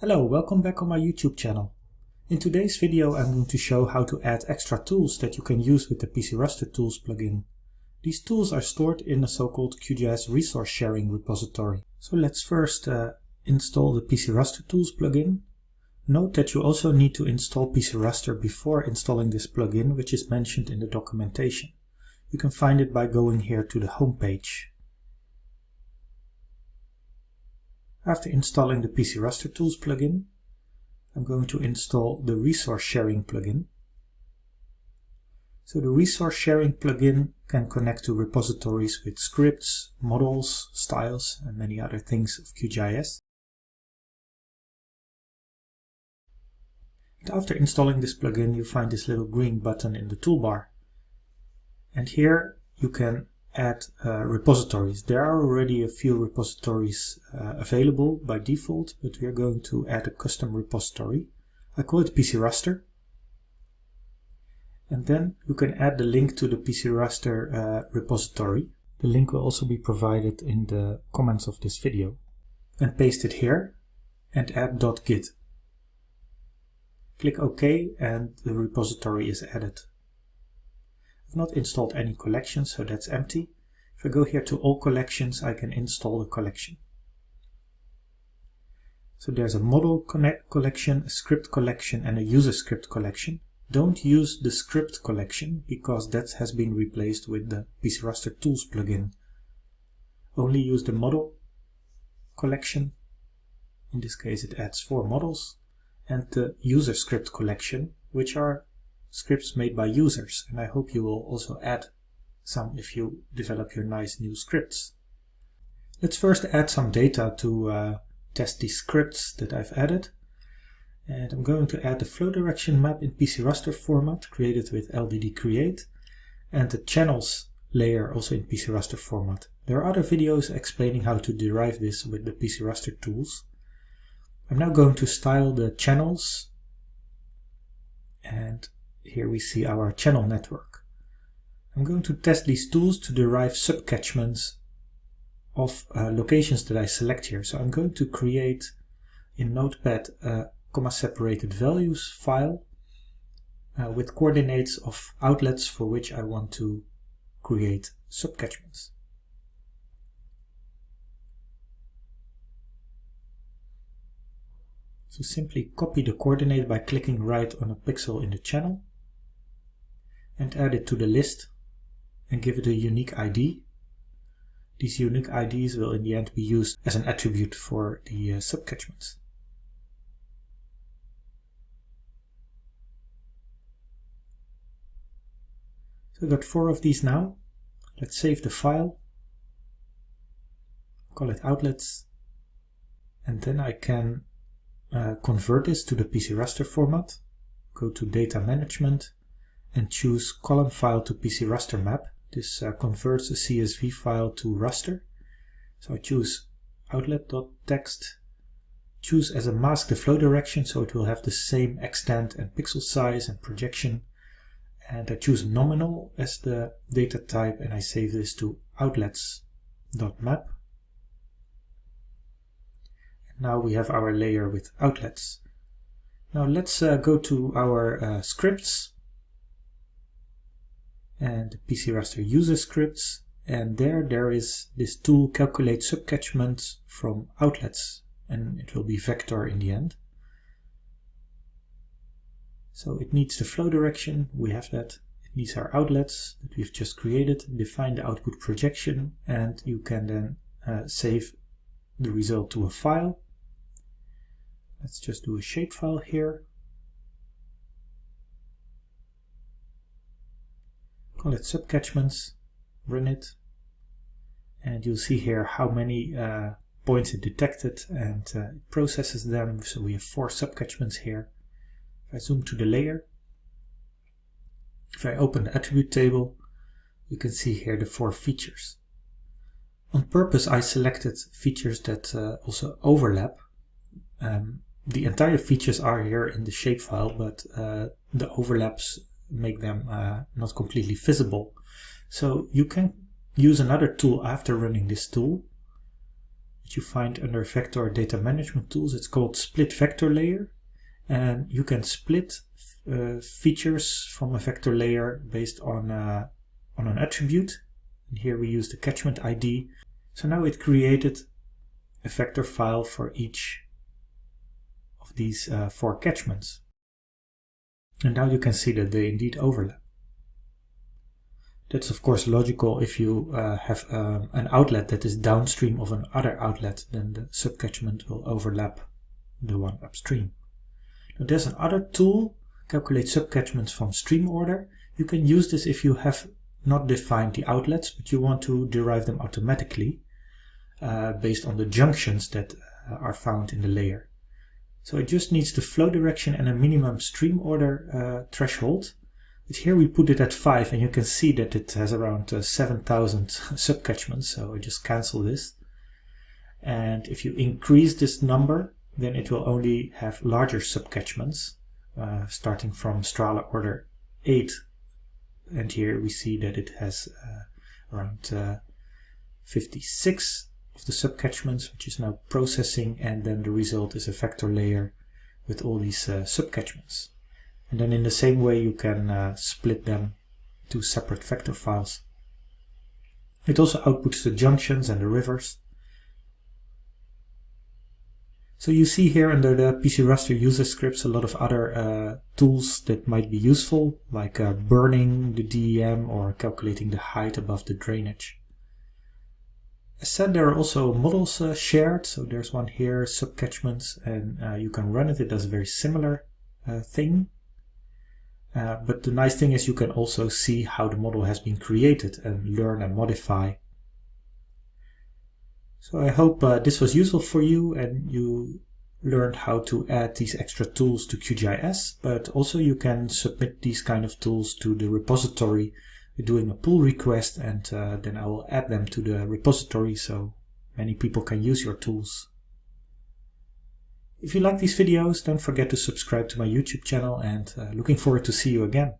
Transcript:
Hello, welcome back on my YouTube channel. In today's video I'm going to show how to add extra tools that you can use with the PC Raster Tools plugin. These tools are stored in the so-called QGIS resource sharing repository. So let's first uh, install the PC Raster Tools plugin. Note that you also need to install PC Raster before installing this plugin, which is mentioned in the documentation. You can find it by going here to the home page. After installing the PC Raster Tools plugin, I'm going to install the Resource Sharing plugin. So the Resource Sharing plugin can connect to repositories with scripts, models, styles, and many other things of QGIS. And after installing this plugin, you find this little green button in the toolbar. And here you can add uh, repositories. There are already a few repositories uh, available by default, but we are going to add a custom repository. I call it PC Raster. And then you can add the link to the PC Raster uh, repository. The link will also be provided in the comments of this video. And paste it here and add .git. Click OK and the repository is added. I've not installed any collections, so that's empty. If I go here to all collections, I can install the collection. So there's a model collection, a script collection, and a user script collection. Don't use the script collection because that has been replaced with the PC Raster Tools plugin. Only use the model collection. In this case it adds four models and the user script collection, which are scripts made by users. And I hope you will also add some if you develop your nice new scripts. Let's first add some data to uh, test these scripts that I've added. And I'm going to add the flow direction map in PC raster format created with LDD create and the channels layer also in PC raster format. There are other videos explaining how to derive this with the PC raster tools. I'm now going to style the channels here we see our channel network. I'm going to test these tools to derive subcatchments of uh, locations that I select here. So I'm going to create in Notepad a comma separated values file uh, with coordinates of outlets for which I want to create subcatchments. So simply copy the coordinate by clicking right on a pixel in the channel and add it to the list and give it a unique ID. These unique IDs will in the end be used as an attribute for the uh, subcatchments. So I've got four of these now. Let's save the file, call it outlets, and then I can uh, convert this to the PC raster format. Go to data management and choose column file to PC raster map. This uh, converts a CSV file to raster. So I choose outlet.txt, choose as a mask the flow direction so it will have the same extent and pixel size and projection. And I choose nominal as the data type and I save this to outlets.map. Now we have our layer with outlets. Now let's uh, go to our uh, scripts and PC raster user scripts and there there is this tool calculate subcatchment from outlets and it will be vector in the end. So it needs the flow direction, we have that. It needs our outlets that we've just created, define the output projection and you can then uh, save the result to a file. Let's just do a shapefile here call it subcatchments, run it, and you'll see here how many uh, points it detected and uh, it processes them. So we have four subcatchments here. If I zoom to the layer, if I open the attribute table, you can see here the four features. On purpose I selected features that uh, also overlap. Um, the entire features are here in the shapefile, but uh, the overlaps make them uh, not completely visible. So you can use another tool after running this tool. that you find under Vector Data Management Tools. It's called Split Vector Layer. And you can split uh, features from a vector layer based on, uh, on an attribute. And here we use the catchment ID. So now it created a vector file for each of these uh, four catchments. And now you can see that they indeed overlap. That's of course logical if you uh, have um, an outlet that is downstream of another outlet, then the subcatchment will overlap the one upstream. Now there's another tool, calculate subcatchments from stream order. You can use this if you have not defined the outlets, but you want to derive them automatically uh, based on the junctions that uh, are found in the layer. So it just needs the flow direction and a minimum stream order uh, threshold. But here we put it at 5 and you can see that it has around uh, 7000 subcatchments, so I just cancel this. And if you increase this number, then it will only have larger subcatchments, uh, starting from Strahler order 8. And here we see that it has uh, around uh, 56 of the subcatchments, which is now processing, and then the result is a vector layer with all these uh, subcatchments. And then in the same way you can uh, split them to separate vector files. It also outputs the junctions and the rivers. So you see here under the PC Raster user scripts a lot of other uh, tools that might be useful, like uh, burning the DEM or calculating the height above the drainage. As said, there are also models uh, shared, so there's one here, subcatchments, and uh, you can run it. It does a very similar uh, thing. Uh, but the nice thing is you can also see how the model has been created and learn and modify. So I hope uh, this was useful for you and you learned how to add these extra tools to QGIS, but also you can submit these kind of tools to the repository doing a pull request and uh, then I will add them to the repository so many people can use your tools. If you like these videos, don't forget to subscribe to my YouTube channel and uh, looking forward to see you again.